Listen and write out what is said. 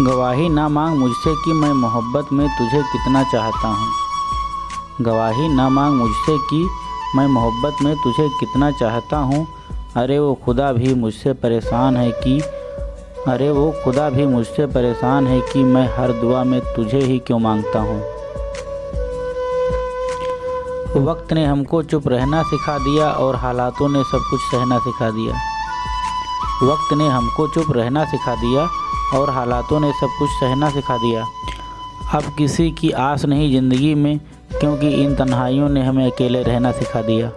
गवाही ना मांग मुझसे कि मैं मोहब्बत में तुझे कितना चाहता हूँ। गवाही ना मांग मुझसे कि मैं मोहब्बत में तुझे कितना चाहता हूँ। अरे वो खुदा भी मुझसे परेशान है कि, अरे वो खुदा भी मुझसे परेशान है कि मैं हर दुआ में तुझे ही क्यों माँगता हूँ। वक्त ने हमको चुप रहना सिखा दिया और हालातों ने सब कुछ सहना सिखा दिया। वक्त ने हमको चुप रहना सिखा दिया और हालातों ने सब कुछ सहना सिखा दिया। अब किसी की आस नहीं ज़िंदगी में, क्योंकि इन तन्हाइयों ने हमें अकेले रहना सिखा दिया।